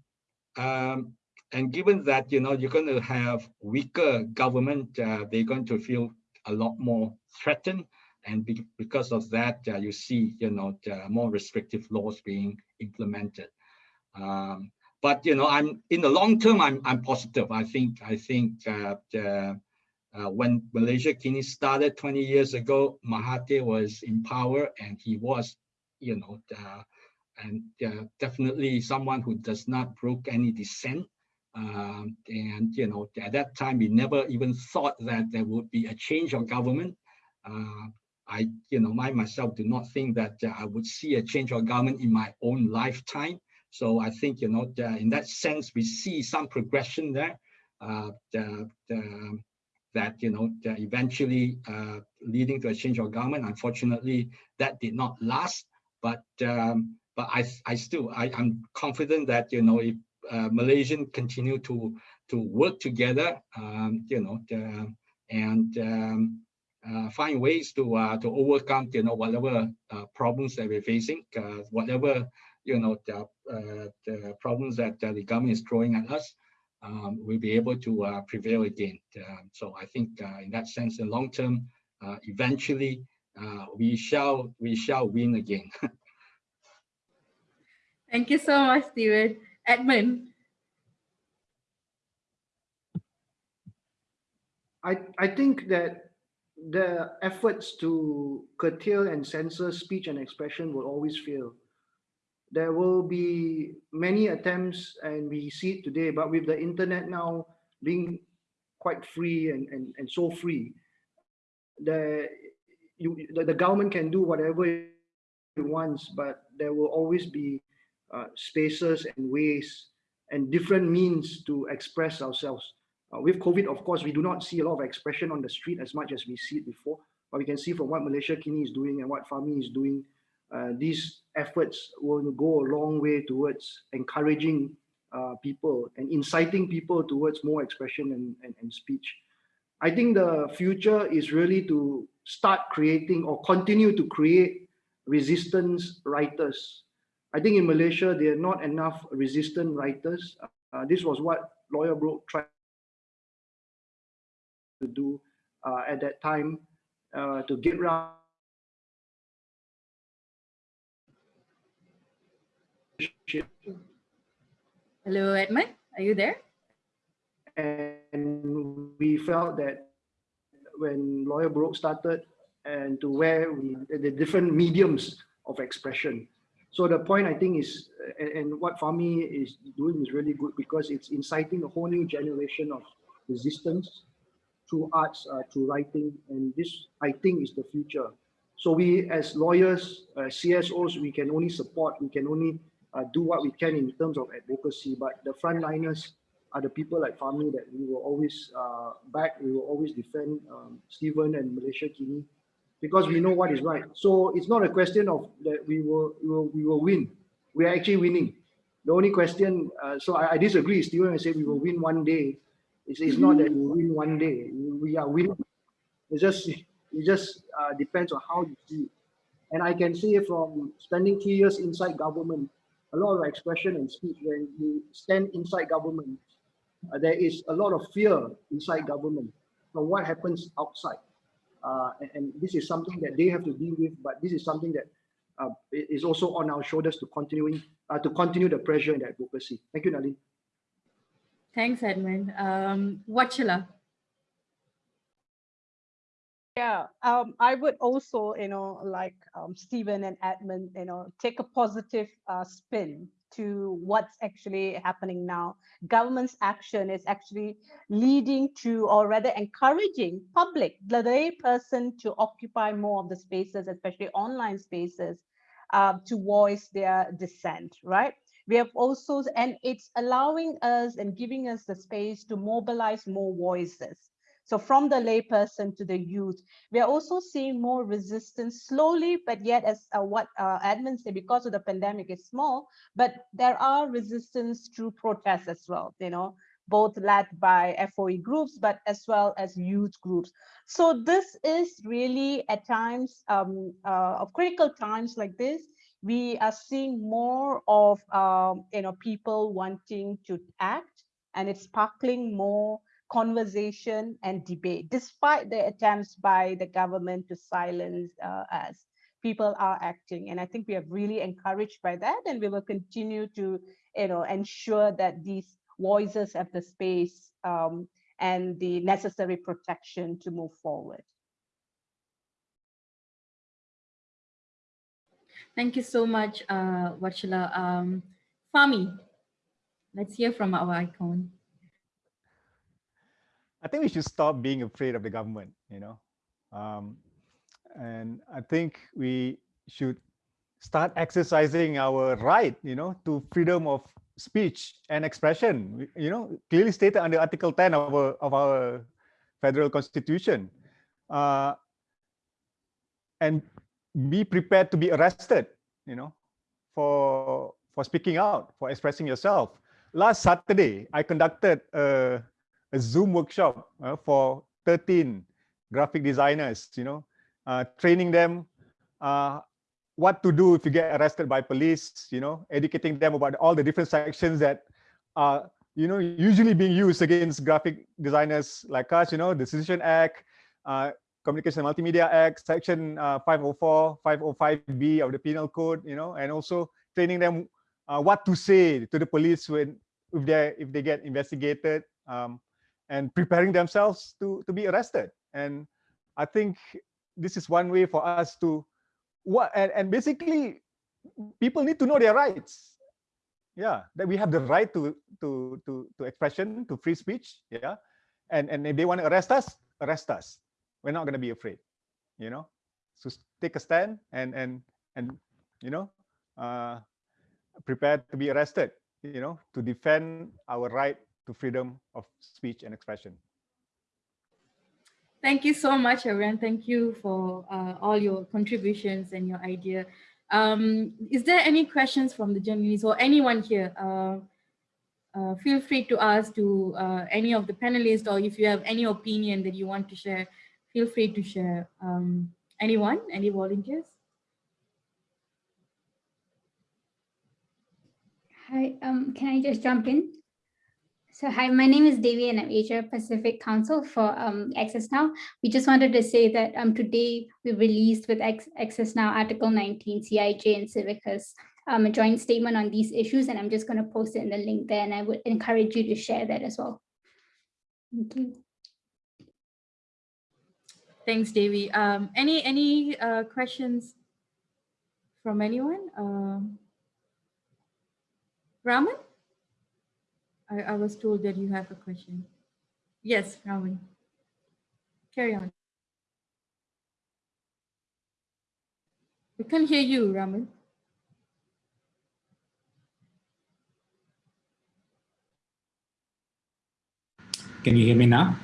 [SPEAKER 4] um, and given that, you know, you're going to have weaker government, uh, they're going to feel a lot more threatened. And be, because of that, uh, you see, you know, more restrictive laws being implemented. Um, but you know, I'm in the long term, I'm I'm positive. I think I think uh, uh, when Malaysiakini started 20 years ago, Mahathir was in power and he was, you know, uh, and uh, definitely someone who does not broke any dissent. Um, and, you know, at that time, we never even thought that there would be a change of government. Uh, I, you know, I myself do not think that uh, I would see a change of government in my own lifetime. So I think, you know, the, in that sense, we see some progression there. Uh, that, you know, eventually uh, leading to a change of government. Unfortunately, that did not last. But um, but I, I still, I, I'm confident that, you know, if uh, Malaysian continue to to work together, um, you know, the, and um, uh, find ways to uh, to overcome you know whatever uh, problems that we're facing, uh, whatever you know the, uh, the problems that the government is throwing at us, um, we'll be able to prevail again. Um, so I think in that sense, in long term, eventually we shall we shall win again.
[SPEAKER 1] Thank you so much, Steven. Edmund.
[SPEAKER 3] I, I think that the efforts to curtail and censor speech and expression will always fail. There will be many attempts and we see it today, but with the internet now being quite free and, and, and so free, the, you, the, the government can do whatever it wants, but there will always be uh, spaces and ways and different means to express ourselves. Uh, with COVID, of course, we do not see a lot of expression on the street as much as we see it before. But we can see from what Malaysiakini is doing and what Fahmi is doing, uh, these efforts will go a long way towards encouraging uh, people and inciting people towards more expression and, and, and speech. I think the future is really to start creating or continue to create resistance writers. I think in Malaysia, there are not enough resistant writers. Uh, this was what LoyarBurok tried to do uh, at that time uh, to get around
[SPEAKER 1] Hello, Edmund. Are you there?
[SPEAKER 3] And we felt that when LoyarBurok started and to where we the different mediums of expression. So the point I think is, and, what Fahmi is doing is really good because it's inciting a whole new generation of resistance through arts, uh, through writing, and this I think is the future. So we as lawyers, uh, CSOs, we can only support, we can only uh, do what we can in terms of advocacy, but the frontliners are the people like Fahmi that we will always uh, back, we will always defend um, Steven and Malaysiakini because we know what is right. So it's not a question of that we will, we will, we will win. We are actually winning. The only question, uh, so I, I disagree, Steven, I say we will win one day. It's, it's not that we win one day. We are winning. It's just it just uh, depends on how you see it. And I can say from spending three years inside government, a lot of expression and speech when you stand inside government, uh, there is a lot of fear inside government from what happens outside. Uh, and, and, this is something that they have to deal with, but this is something that uh, is also on our shoulders to continuing uh, to continue the pressure and the advocacy. Thank you, Nalin.
[SPEAKER 1] Thanks, Edmund. Um, Wathshlah.
[SPEAKER 2] Yeah, um, I would also, you know, like um, Steven and Edmund, you know, take a positive uh, spin to what's actually happening now. Government's action is actually leading to, or rather encouraging public, the lay person to occupy more of the spaces, especially online spaces, uh, to voice their dissent, right? We have also, and it's allowing us and giving us the space to mobilize more voices. So from the layperson to the youth, we are also seeing more resistance slowly, but yet as uh, what uh, said, because of the pandemic is small, but there are resistance through protests as well, you know, both led by FOE groups, but as well as youth groups. So this is really at times um, uh, of critical times like this, we are seeing more of um, you know people wanting to act and it's sparkling more conversation and debate despite the attempts by the government to silence uh, us people are acting and i think we are really encouraged by that and we will continue to you know ensure that these voices have the space um, and the necessary protection to move forward.
[SPEAKER 1] Thank you so much, uh. Um, Fahmi, let's hear from our icon.
[SPEAKER 5] I think we should stop being afraid of the government, you know. Um, and I think we should start exercising our right, you know, to freedom of speech and expression, you know, clearly stated under Article 10 of our, of our federal constitution. Uh, and be prepared to be arrested, you know, for, for speaking out, for expressing yourself. Last Saturday, I conducted a, a Zoom workshop uh, for 13 graphic designers, you know, uh, training them uh, what to do if you get arrested by police, you know, educating them about all the different sections that are, you know, usually being used against graphic designers like us, you know, the Sedition Act, uh, Communication Multimedia Act, Section uh, 504, 505B of the Penal Code, you know, and also training them uh, what to say to the police when if they if they get investigated, um, and preparing themselves to to be arrested. And I think this is one way for us to what and, and basically people need to know their rights. Yeah that we have the right to to to to expression to free speech yeah? And and if they want to arrest us arrest us. We're not going to be afraid you know? So take a stand and and and you know uh prepared to be arrested you know to defend our right to freedom of speech and expression
[SPEAKER 1] Thank you so much, everyone. Thank you for uh, all your contributions and your idea. Um, is there any questions from the journalists or anyone here? Uh, uh, feel free to ask to uh, any of the panelists or if you have any opinion that you want to share, feel free to share. Um, anyone, any volunteers?
[SPEAKER 6] Hi, um, can I just jump in? So hi, my name is Devi and I'm Asia Pacific Council for um, Access Now. We just wanted to say that um, today we released with Access Now Article 19, CIJ and Civicus, um, a joint statement on these issues, and I'm just going to post it in the link there, and I would encourage you to share that as well. Thank you.
[SPEAKER 1] Thanks, Devi. Um, any any uh, questions from anyone? Um, Raman? I, I was told that you have a question. Yes, Raman. Carry on. We can't hear you, Raman.
[SPEAKER 7] Can you hear me now?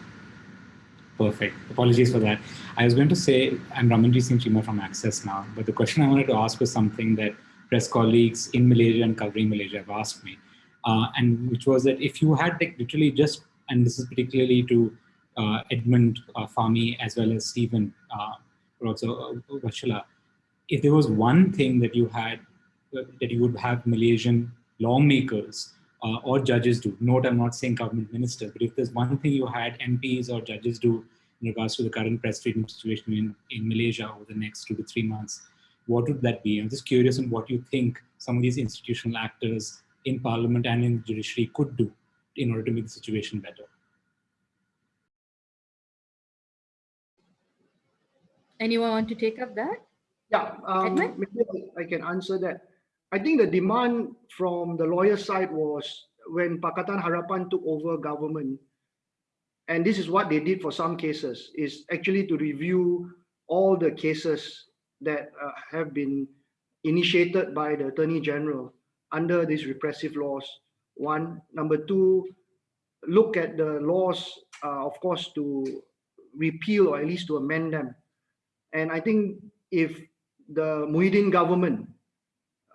[SPEAKER 7] Perfect. Apologies for that. I was going to say, I'm Raman Jit Singh Chima from Access now, but the question I wanted to ask was something that press colleagues in Malaysia and covering Malaysia have asked me and which was that if you had like literally just, and this is particularly to uh, Edmund uh, Fahmi as well as Steven, uh, or also uh, if there was one thing that you had, uh, that you would have Malaysian lawmakers uh, or judges do, note I'm not saying government ministers, but if there's one thing you had MPs or judges do in regards to the current press freedom situation in, in Malaysia over the next two to three months, what would that be? I'm just curious on what you think some of these institutional actors in parliament and in the judiciary could do in order to make the situation better.
[SPEAKER 1] Anyone want to take up that?
[SPEAKER 3] Yeah, um, maybe I can answer that. I think the demand from the lawyer side was when Pakatan Harapan took over government, and this is what they did for some cases, is actually to review all the cases that uh, have been initiated by the Attorney General under these repressive laws. One, number two, look at the laws, uh, of course, to repeal or at least to amend them. And I think if the Muhyiddin government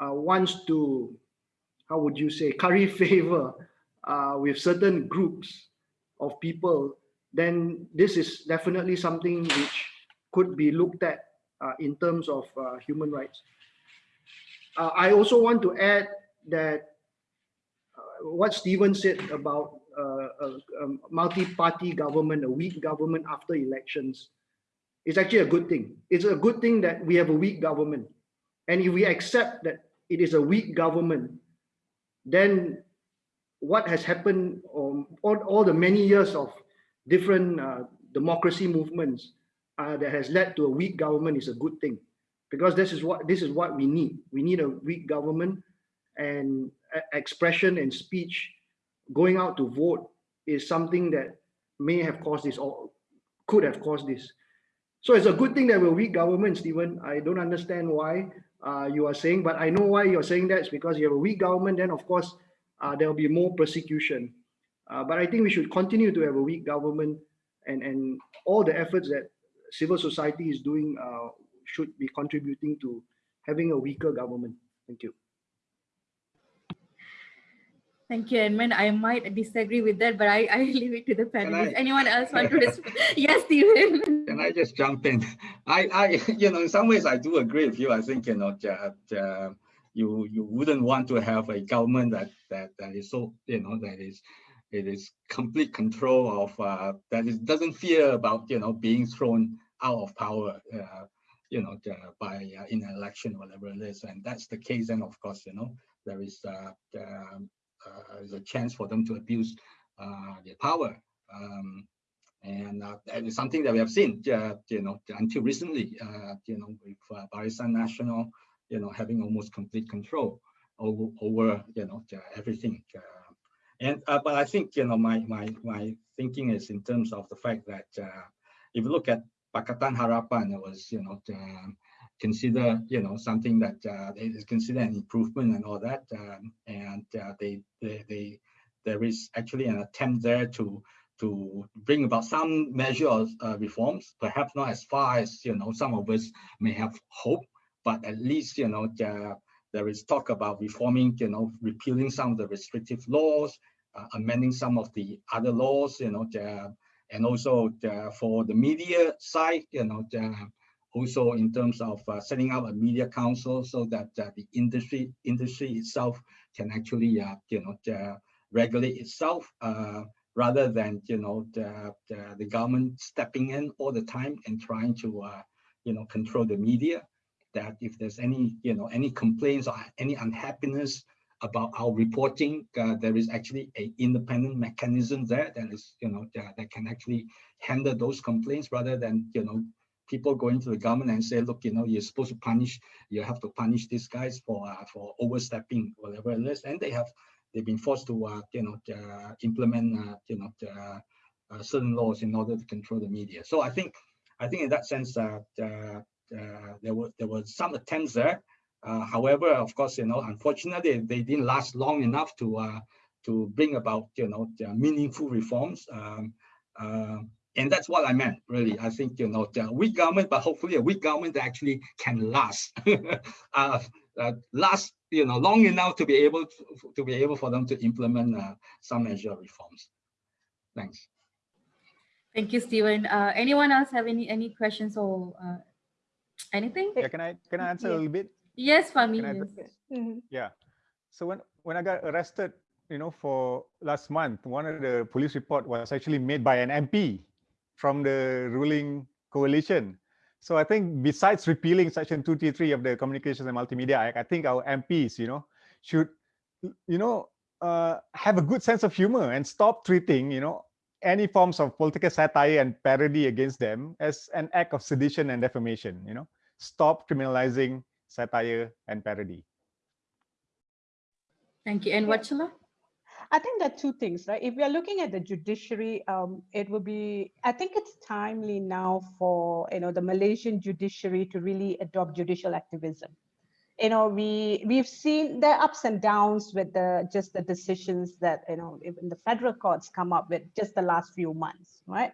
[SPEAKER 3] uh, wants to, how would you say, curry favor uh, with certain groups of people, then this is definitely something which could be looked at uh, in terms of uh, human rights. Uh, I also want to add that uh, what Steven said about uh, a, a multi-party government, a weak government after elections, is actually a good thing. It's a good thing that we have a weak government. And if we accept that it is a weak government, then what has happened um, all, all the many years of different uh, democracy movements uh, that has led to a weak government is a good thing because this is what this is what we need. We need a weak government and expression and speech going out to vote is something that may have caused this or could have caused this. So it's a good thing that we're weak government, Steven. I don't understand why uh, you are saying, but I know why you're saying that. Because you have a weak government, then of course uh, there will be more persecution. Uh, but I think we should continue to have a weak government and, and all the efforts that civil society is doing uh, should be contributing to having a weaker government. Thank you.
[SPEAKER 1] Thank you, Edmund. I might disagree with that, but I, I leave it to the panelists. Anyone else want to respond? yes, Steven.
[SPEAKER 4] Can I just jump in? I, I, you know, in some ways I do agree with you. I think, you know, that, uh, you, you wouldn't want to have a government that, that, that is so, you know, that is, it is complete control of, uh, that is, doesn't fear about, you know, being thrown out of power, uh, you know, by uh, in an election, whatever it is. And that's the case. And of course, you know, there is uh, um, uh, a chance for them to abuse uh, their power. Um, and uh, that is something that we have seen, you know, until recently, you know, with uh, Barisan Nasional, you know, having almost complete control over, over you know, everything. and but I think, you know, my my my thinking is in terms of the fact that if you look at Pakatan Harapan, it was, you know, um, consider, you know, something that uh, is considered an improvement and all that. Um, and uh, they, they, they, there is actually an attempt there to to bring about some measure of uh, reforms, perhaps not as far as, you know, some of us may have hope, but at least, you know, uh, there is talk about reforming, you know, repealing some of the restrictive laws, uh, amending some of the other laws, you know, the, and also the, for the media side, you know, also in terms of uh, setting up a media council so that uh, the industry industry itself can actually uh, you know uh, regulate itself uh, rather than you know the, the, the, government stepping in all the time and trying to uh, you know control the media. That if there's any you know any complaints or any unhappiness about our reporting there is actually an independent mechanism there that is you know that can actually handle those complaints rather than you know people going to the government and say, look, you know, you're supposed to punish, you have to punish these guys for uh, for overstepping, whatever it is, and they have they've been forced to uh, you know uh, implement uh, you know uh, certain laws in order to control the media. So I think I think in that sense uh, there were there were some attempts there. however, of course, you know, unfortunately, they didn't last long enough to to bring about you know meaningful reforms. Um, and that's what I meant, really. I think, you know, the weak government, but hopefully a weak government that actually can last, uh, uh, last, you know, long enough to be able to, to be able for them to implement uh, some measure reforms. Thanks.
[SPEAKER 1] Thank you, Steven. Uh, anyone else have any any questions or uh, anything?
[SPEAKER 5] Yeah, can I can I answer yeah. a little bit?
[SPEAKER 1] Yes, Fahmi.
[SPEAKER 5] Yes. Mm -hmm. Yeah. So when when I got arrested, you know, for last month, one of the police report was actually made by an MP from the ruling coalition. So I think besides repealing Section 233 of the Communications and Multimedia Act, I think our MPs, you know, should, you know, uh, have a good sense of humor and stop treating, you know, any forms of political satire and parody against them as an act of sedition and defamation, you know, stop criminalizing satire and parody.
[SPEAKER 1] Thank you. And Wathshlah?
[SPEAKER 2] I think there are two things, right? If we are looking at the judiciary, um, it will be, I think it's timely now for, you know, the Malaysian judiciary to really adopt judicial activism. You know, we, we've seen the ups and downs with the, just the decisions that, you know, even the federal courts come up with just the last few months, right?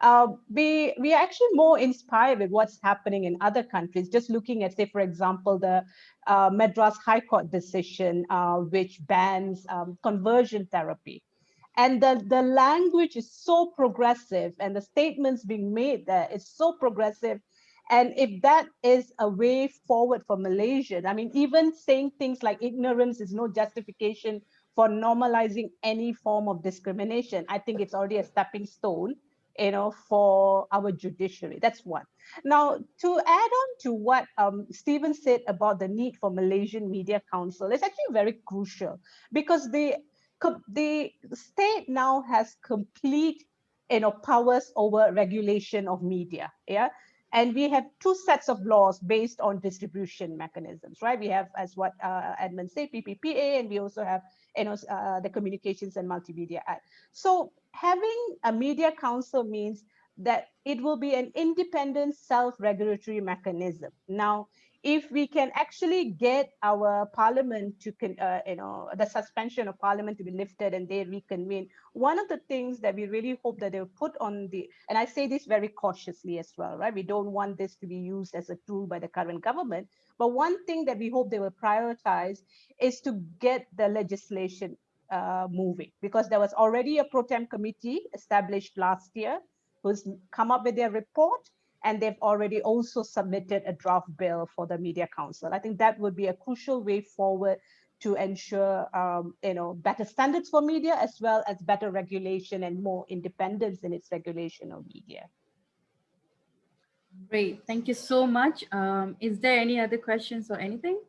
[SPEAKER 2] Uh, we we are actually more inspired with what's happening in other countries. Just looking at, say, for example, the uh, Madras High Court decision, uh, which bans um, conversion therapy. And the, the language is so progressive and the statements being made there is so progressive. And if that is a way forward for Malaysia, I mean, even saying things like ignorance is no justification for normalizing any form of discrimination, I think it's already a stepping stone you know, for our judiciary. That's one. Now, to add on to what um, Steven said about the need for Malaysian Media Council, it's actually very crucial because the, the state now has complete you know, powers over regulation of media. Yeah. And we have two sets of laws based on distribution mechanisms, right? We have, as what uh, Edmund said, PPPA, and we also have, you know, uh, the Communications and Multimedia Act. So having a media council means that it will be an independent self-regulatory mechanism. Now, if we can actually get our parliament to, uh, you know, the suspension of parliament to be lifted and they reconvene, one of the things that we really hope that they'll put on the, and I say this very cautiously as well, right? We don't want this to be used as a tool by the current government. But one thing that we hope they will prioritize is to get the legislation uh, moving because there was already a pro tem committee established last year who's come up with their report and they've already also submitted a draft bill for the Media Council. I think that would be a crucial way forward to ensure um, you know better standards for media as well as better regulation and more independence in its regulation of media.
[SPEAKER 1] Great, thank you so much. Um, is there any other questions or anything?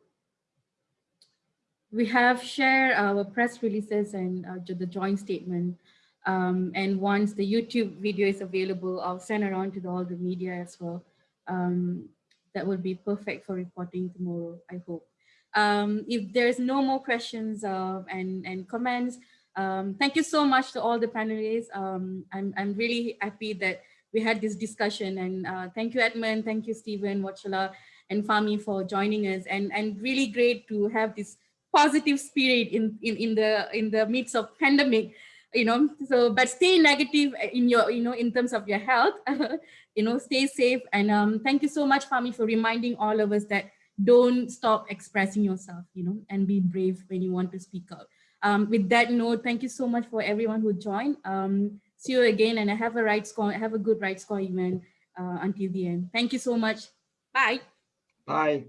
[SPEAKER 1] We have shared our press releases and uh, the joint statement um, and once the YouTube video is available, I'll send around to the, all the media as well. Um, that would be perfect for reporting tomorrow, I hope. Um, if there's no more questions uh, and, and comments, um, thank you so much to all the panelists. Um, I'm, I'm really happy that we had this discussion and uh, thank you Edmund, thank you Steven, Wathshlah and Fahmi for joining us and, and really great to have this positive spirit in, in, in, the, in the midst of pandemic you know? So but stay negative in your you know in terms of your health you know stay safe. And um thank you so much Fahmi for reminding all of us that don't stop expressing yourself you know and be brave when you want to speak out. Um with that note thank you so much for everyone who joined. Um see you again and have a RightsCon have a good RightsCon event uh, until the end. Thank you so much. Bye.
[SPEAKER 3] Bye